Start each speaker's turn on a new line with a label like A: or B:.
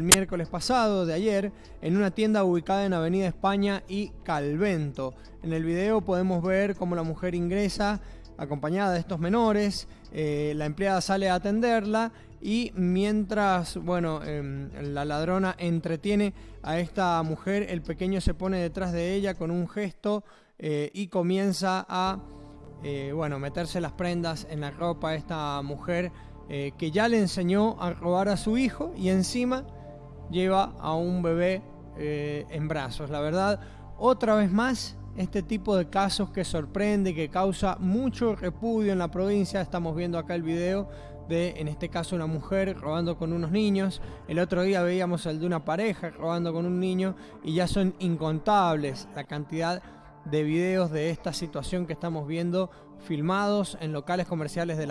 A: el miércoles pasado, de ayer, en una tienda ubicada en Avenida España y Calvento. En el video podemos ver cómo la mujer ingresa acompañada de estos menores, eh, la empleada sale a atenderla y mientras, bueno, em, la ladrona entretiene a esta mujer, el pequeño se pone detrás de ella con un gesto eh, y comienza a, eh, bueno, meterse las prendas en la ropa a esta mujer que ya le enseñó a robar a su hijo y encima lleva a un bebé eh, en brazos. La verdad, otra vez más, este tipo de casos que sorprende, que causa mucho repudio en la provincia. Estamos viendo acá el video de, en este caso, una mujer robando con unos niños. El otro día veíamos el de una pareja robando con un niño y ya son incontables la cantidad de videos de esta situación que estamos viendo filmados en locales comerciales de la